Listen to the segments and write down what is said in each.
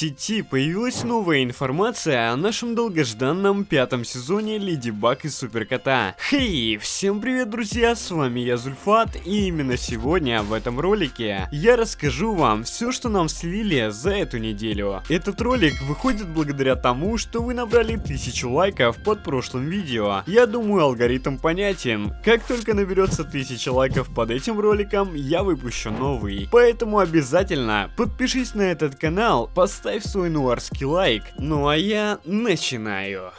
сети появилась новая информация о нашем долгожданном пятом сезоне Леди Баг и Суперкота. Хей, всем привет, друзья, с вами я Зульфат, и именно сегодня в этом ролике я расскажу вам все, что нам слили за эту неделю. Этот ролик выходит благодаря тому, что вы набрали тысячу лайков под прошлым видео. Я думаю, алгоритм понятен. Как только наберется тысяча лайков под этим роликом, я выпущу новый. Поэтому обязательно подпишись на этот канал, поставь свой нуарский лайк, ну а я начинаю.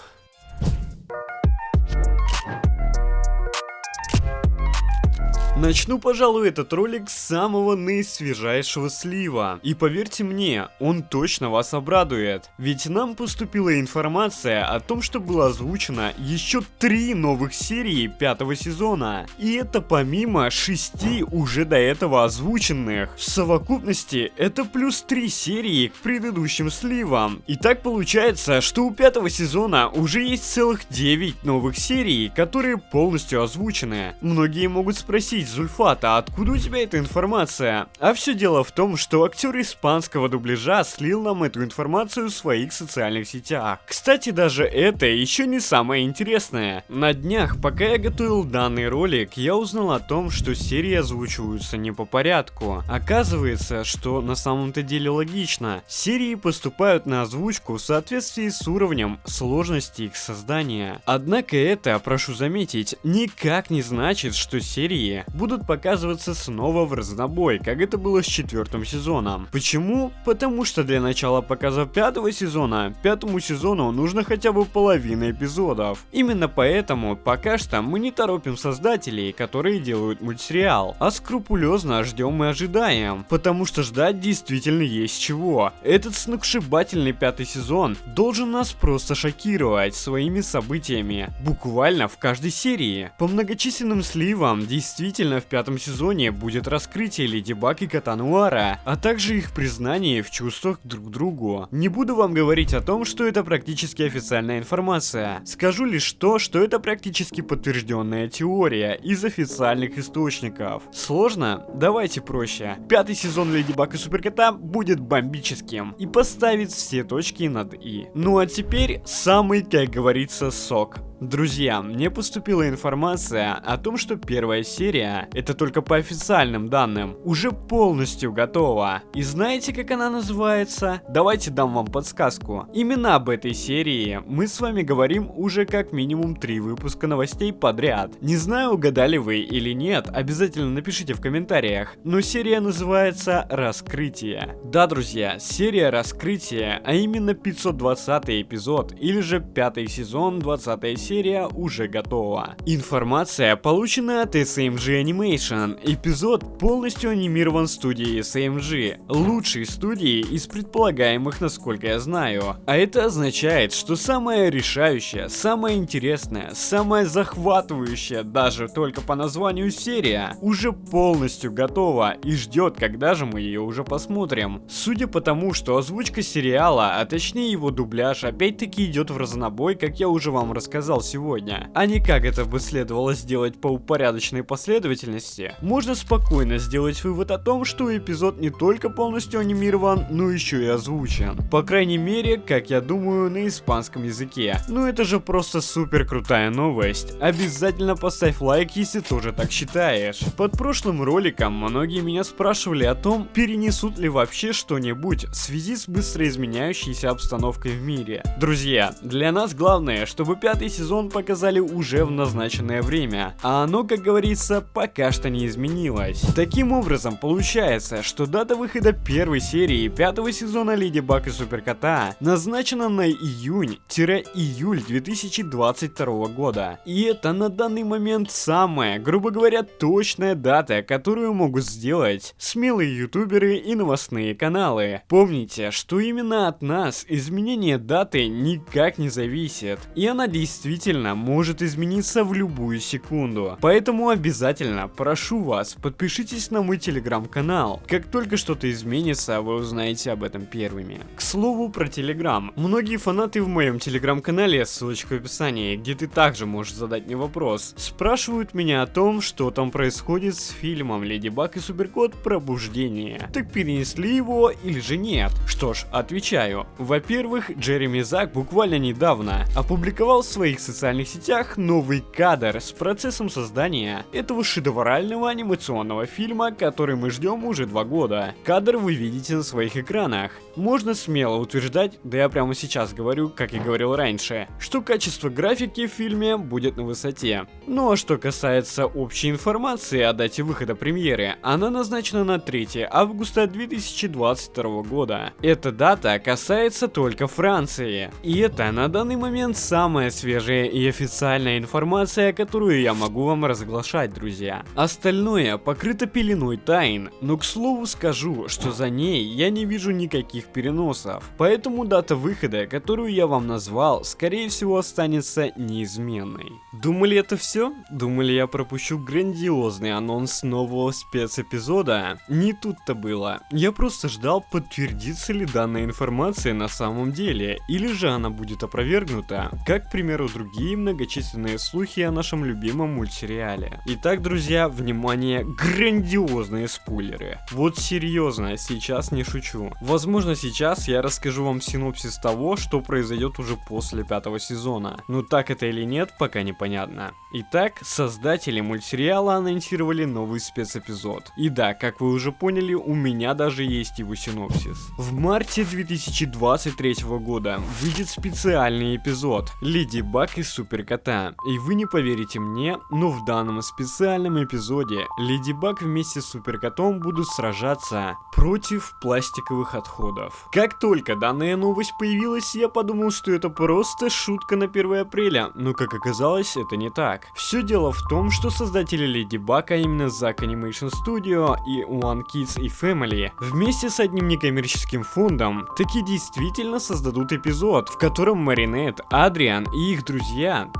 Начну, пожалуй, этот ролик с самого наисвежайшего слива. И поверьте мне, он точно вас обрадует. Ведь нам поступила информация о том, что было озвучено еще три новых серии пятого сезона. И это помимо шести уже до этого озвученных. В совокупности это плюс три серии к предыдущим сливам. И так получается, что у пятого сезона уже есть целых 9 новых серий, которые полностью озвучены. Многие могут спросить, Зульфата, откуда у тебя эта информация? А все дело в том, что актер испанского дубляжа слил нам эту информацию в своих социальных сетях. Кстати, даже это еще не самое интересное. На днях, пока я готовил данный ролик, я узнал о том, что серии озвучиваются не по порядку. Оказывается, что на самом-то деле логично. Серии поступают на озвучку в соответствии с уровнем сложности их создания. Однако это, прошу заметить, никак не значит, что серии будут показываться снова в разнобой, как это было с четвертым сезоном. Почему? Потому что для начала показа пятого сезона, пятому сезону нужно хотя бы половина эпизодов. Именно поэтому пока что мы не торопим создателей, которые делают мультсериал, а скрупулезно ждем и ожидаем, потому что ждать действительно есть чего. Этот сногсшибательный пятый сезон должен нас просто шокировать своими событиями, буквально в каждой серии. По многочисленным сливам действительно Обязательно в пятом сезоне будет раскрытие Леди Баг и Кота Нуара, а также их признание в чувствах друг к другу. Не буду вам говорить о том, что это практически официальная информация. Скажу лишь то, что это практически подтвержденная теория из официальных источников. Сложно? Давайте проще. Пятый сезон Леди Баг и Суперкота будет бомбическим и поставит все точки над «и». Ну а теперь самый, как говорится, сок. Друзья, мне поступила информация о том, что первая серия, это только по официальным данным, уже полностью готова. И знаете, как она называется? Давайте дам вам подсказку. Именно об этой серии мы с вами говорим уже как минимум три выпуска новостей подряд. Не знаю, угадали вы или нет, обязательно напишите в комментариях. Но серия называется «Раскрытие». Да, друзья, серия «Раскрытие», а именно 520 эпизод, или же пятый сезон, 20 серия серия уже готова. Информация получена от SMG Animation. Эпизод полностью анимирован студией SMG, лучшей студией из предполагаемых, насколько я знаю. А это означает, что самая решающая, самая интересная, самая захватывающая, даже только по названию серия, уже полностью готова и ждет, когда же мы ее уже посмотрим. Судя по тому, что озвучка сериала, а точнее его дубляж, опять-таки идет в разнобой, как я уже вам рассказал сегодня, а не как это бы следовало сделать по упорядоченной последовательности, можно спокойно сделать вывод о том, что эпизод не только полностью анимирован, но еще и озвучен. По крайней мере, как я думаю, на испанском языке. Ну это же просто супер крутая новость. Обязательно поставь лайк, если тоже так считаешь. Под прошлым роликом многие меня спрашивали о том, перенесут ли вообще что-нибудь в связи с быстро изменяющейся обстановкой в мире. Друзья, для нас главное, чтобы пятый сезон сезон показали уже в назначенное время, а оно, как говорится, пока что не изменилось. Таким образом, получается, что дата выхода первой серии пятого сезона Леди Баг и Суперкота назначена на июнь-июль 2022 года. И это на данный момент самая, грубо говоря, точная дата, которую могут сделать смелые ютуберы и новостные каналы. Помните, что именно от нас изменение даты никак не зависит, и она действительно действительно может измениться в любую секунду. Поэтому обязательно прошу вас, подпишитесь на мой телеграм-канал. Как только что-то изменится, вы узнаете об этом первыми. К слову про телеграм. Многие фанаты в моем телеграм-канале, ссылочка в описании, где ты также можешь задать мне вопрос, спрашивают меня о том, что там происходит с фильмом Леди Баг и Суперкот Пробуждение. Так перенесли его или же нет? Что ж, отвечаю. Во-первых, Джереми Зак буквально недавно опубликовал в своих социальных сетях новый кадр с процессом создания этого шедеврального анимационного фильма, который мы ждем уже два года. Кадр вы видите на своих экранах. Можно смело утверждать, да я прямо сейчас говорю, как и говорил раньше, что качество графики в фильме будет на высоте. Ну а что касается общей информации о дате выхода премьеры, она назначена на 3 августа 2022 года. Эта дата касается только Франции. И это на данный момент самая свежая и официальная информация, которую я могу вам разглашать, друзья. Остальное покрыто пеленой тайн, но к слову скажу, что за ней я не вижу никаких переносов. Поэтому дата выхода, которую я вам назвал, скорее всего останется неизменной. Думали это все? Думали я пропущу грандиозный анонс нового спецэпизода? Не тут-то было. Я просто ждал, подтвердится ли данная информация на самом деле, или же она будет опровергнута, как, к примеру, другие многочисленные слухи о нашем любимом мультсериале. Итак, друзья, внимание, грандиозные спойлеры. Вот серьезно, сейчас не шучу. Возможно, сейчас я расскажу вам синопсис того, что произойдет уже после пятого сезона. Но так это или нет, пока непонятно. Итак, создатели мультсериала анонсировали новый спецэпизод. И да, как вы уже поняли, у меня даже есть его синопсис. В марте 2023 года выйдет специальный эпизод Леди Баг и Супер Кота. И вы не поверите мне, но в данном специальном эпизоде Леди Баг вместе с Супер Котом будут сражаться против пластиковых отходов. Как только данная новость появилась, я подумал, что это просто шутка на 1 апреля, но как оказалось, это не так. Все дело в том, что создатели Леди Баг, а именно Zack Animation Studio и One Kids и Family, вместе с одним некоммерческим фондом, таки действительно создадут эпизод, в котором Маринет, Адриан и их друзья,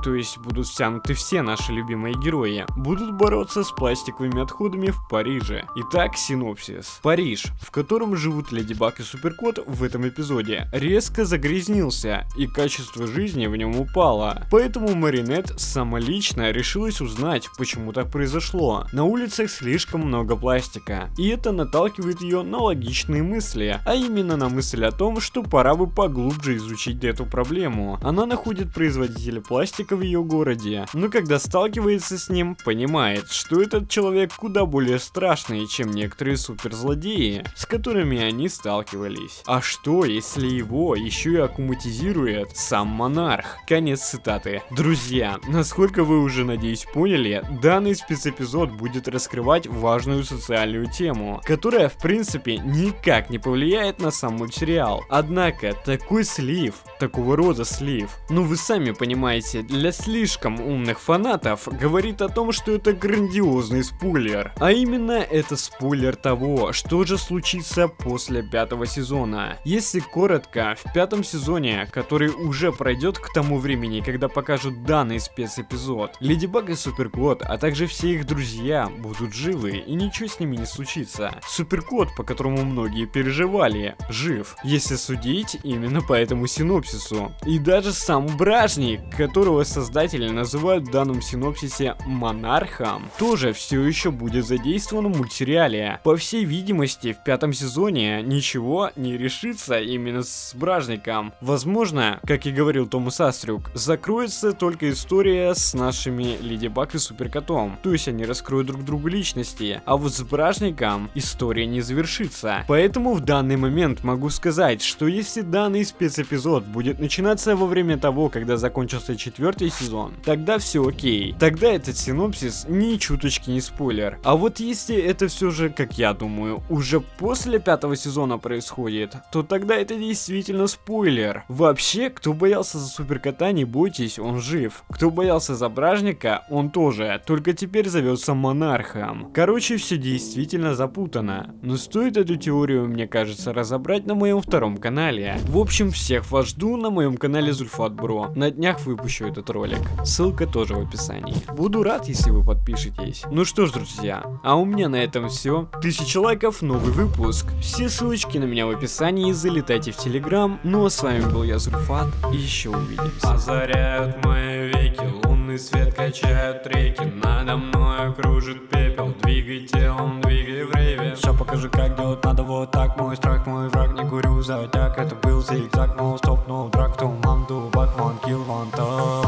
то есть будут втянуты все наши любимые герои, будут бороться с пластиковыми отходами в Париже. Итак, синопсис. Париж, в котором живут Леди Баг и Суперкот в этом эпизоде, резко загрязнился, и качество жизни в нем упало. Поэтому Маринет самолично решилась узнать, почему так произошло. На улицах слишком много пластика, и это наталкивает ее на логичные мысли, а именно на мысль о том, что пора бы поглубже изучить эту проблему. Она находит производителя пластика в ее городе, но когда сталкивается с ним, понимает, что этот человек куда более страшный, чем некоторые суперзлодеи, с которыми они сталкивались. А что, если его еще и аккуматизирует сам монарх? Конец цитаты. Друзья, насколько вы уже, надеюсь, поняли, данный спецэпизод будет раскрывать важную социальную тему, которая, в принципе, никак не повлияет на сам мультсериал. Однако, такой слив, такого рода слив, ну вы сами понимаете, для слишком умных фанатов, говорит о том, что это грандиозный спойлер. А именно, это спойлер того, что же случится после пятого сезона. Если коротко, в пятом сезоне, который уже пройдет к тому времени, когда покажут данный спецэпизод, Леди Баг и Суперкот, а также все их друзья будут живы и ничего с ними не случится. Суперкот, по которому многие переживали, жив, если судить именно по этому синопсису. И даже сам Бражник, которого создатели называют в данном синопсисе монархом, тоже все еще будет задействован в мультсериале. По всей видимости, в пятом сезоне ничего не решится именно с Бражником. Возможно, как и говорил Томас Астрюк, закроется только история с нашими Леди Баг и Суперкотом. То есть они раскроют друг другу личности. А вот с Бражником история не завершится. Поэтому в данный момент могу сказать, что если данный спецэпизод будет начинаться во время того, когда закончился четвертый сезон, тогда все окей. Тогда этот синопсис ни чуточки не спойлер. А вот если это все же, как я думаю, уже после пятого сезона происходит, то тогда это действительно спойлер. Вообще, кто боялся за Суперкота, не бойтесь, он жив. Кто боялся за Бражника, он тоже, только теперь зовется Монархом. Короче, все действительно запутано. Но стоит эту теорию, мне кажется, разобрать на моем втором канале. В общем, всех вас жду на моем канале Зульфат Бро. На днях как выпущу этот ролик. Ссылка тоже в описании. Буду рад, если вы подпишетесь. Ну что ж, друзья, а у меня на этом все. Тысяча лайков, новый выпуск. Все ссылочки на меня в описании, залетайте в Телеграм. Ну а с вами был я, Зурфат, и еще увидимся. Озаряют мои веки, лунный свет качают реки, надо мной кружит пепел, двигай телом, двигай время. Все покажи, как делать надо вот так Мой страх, мой враг, не курю затяг Это был зигзаг, но стопнул драк Туман, дубак, ван килл, ван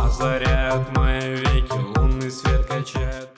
Озаряют мои веки, лунный свет качает